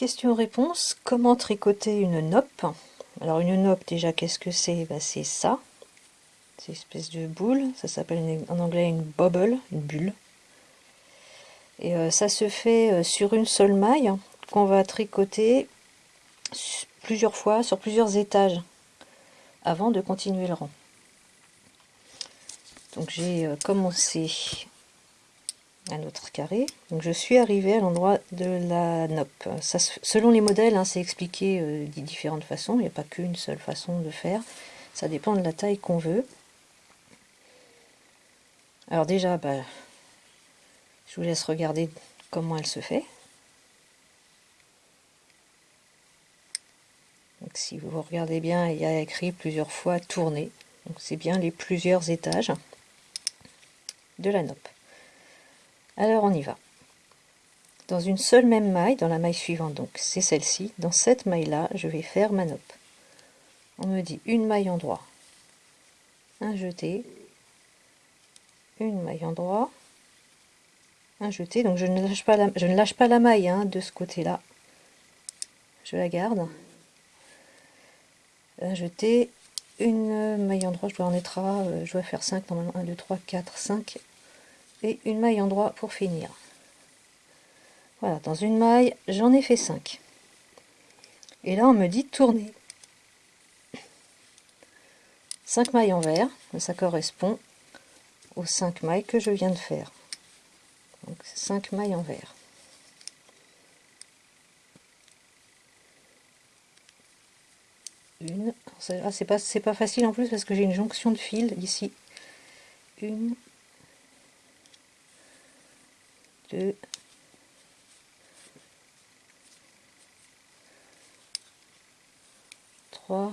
Question-réponse. Comment tricoter une nope? Alors une nope, déjà, qu'est-ce que c'est? Ben, C'est ça. C'est une espèce de boule. Ça s'appelle en anglais une bubble, une bulle. Et euh, ça se fait euh, sur une seule maille qu'on va tricoter plusieurs fois sur plusieurs étages avant de continuer le rang. Donc j'ai euh, commencé un autre carré. Donc je suis arrivée à l'endroit de la nope. Ça, selon les modèles, hein, c'est expliqué euh, de différentes façons. Il n'y a pas qu'une seule façon de faire. Ça dépend de la taille qu'on veut. Alors déjà, bah, je vous laisse regarder comment elle se fait. Donc si vous regardez bien, il y a écrit plusieurs fois tourner. Donc c'est bien les plusieurs étages de la nope. Alors on y va. Dans une seule même maille, dans la maille suivante, donc c'est celle-ci, dans cette maille-là, je vais faire ma nope. On me dit une maille en droit, un jeté, une maille en droit, un jeté, donc je ne lâche pas la, je ne lâche pas la maille hein, de ce côté-là, je la garde, un jeté, une maille en droit, je dois en être à, euh, je dois faire 5 normalement, 1, 2, 3, 4, 5, et une maille en droit pour finir. Voilà, dans une maille, j'en ai fait 5. Et là, on me dit tourner. 5 mailles en vert, ça correspond aux 5 mailles que je viens de faire. Donc 5 mailles en vert. Une, ah, c'est pas, pas facile en plus parce que j'ai une jonction de fil ici. Une, 2, 3,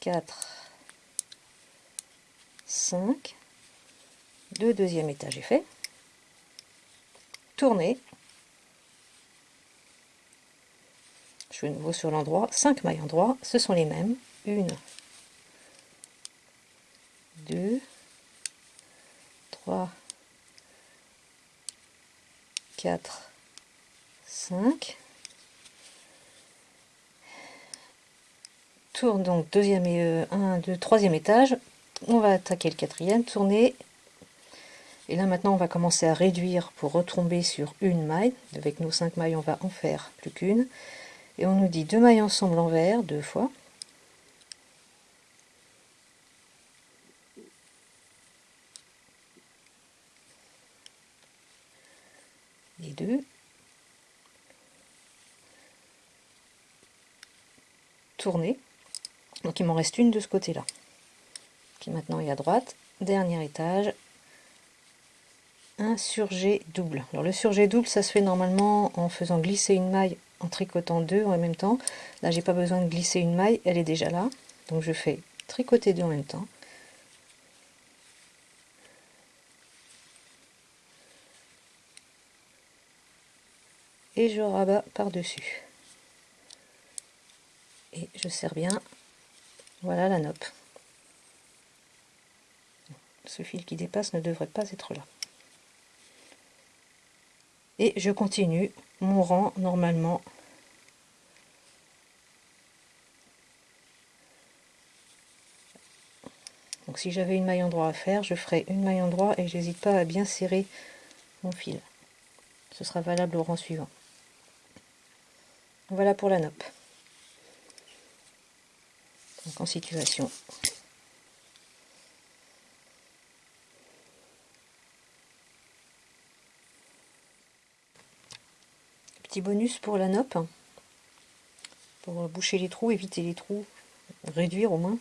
4, 5, deux deuxième étage est fait, tourner, je vais nouveau sur l'endroit, 5 mailles en droit, ce sont les mêmes, 1, 2, 3, 4, 5. Tourne donc deuxième et 1, 2, troisième étage. On va attaquer le quatrième, tourner. Et là maintenant on va commencer à réduire pour retomber sur une maille. Avec nos 5 mailles on va en faire plus qu'une. Et on nous dit deux mailles ensemble envers, deux fois. Deux. Tourner. Donc il m'en reste une de ce côté-là. Qui maintenant est à droite. Dernier étage. Un surjet double. Alors le surjet double, ça se fait normalement en faisant glisser une maille en tricotant deux en même temps. Là, j'ai pas besoin de glisser une maille, elle est déjà là. Donc je fais tricoter deux en même temps. Je rabats par-dessus. Et je serre bien. Voilà la nope. Ce fil qui dépasse ne devrait pas être là. Et je continue mon rang normalement. Donc si j'avais une maille en droit à faire, je ferai une maille en droit et j'hésite pas à bien serrer mon fil. Ce sera valable au rang suivant. Voilà pour la nope. Donc en situation. Petit bonus pour la nope. Pour boucher les trous, éviter les trous, réduire au moins.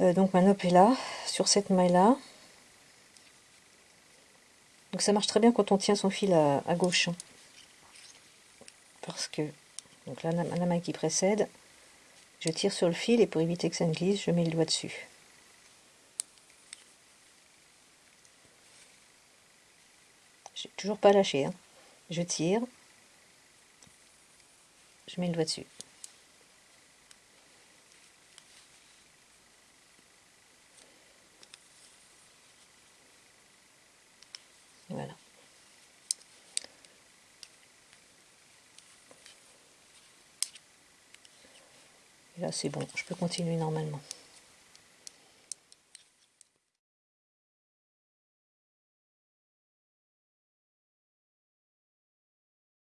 Euh, donc ma nope est là, sur cette maille-là. Donc ça marche très bien quand on tient son fil à, à gauche. Hein. Parce que donc là, la main qui précède, je tire sur le fil et pour éviter que ça ne glisse, je mets le doigt dessus. J'ai toujours pas lâché. Hein. Je tire, je mets le doigt dessus. Voilà. C'est bon, je peux continuer normalement.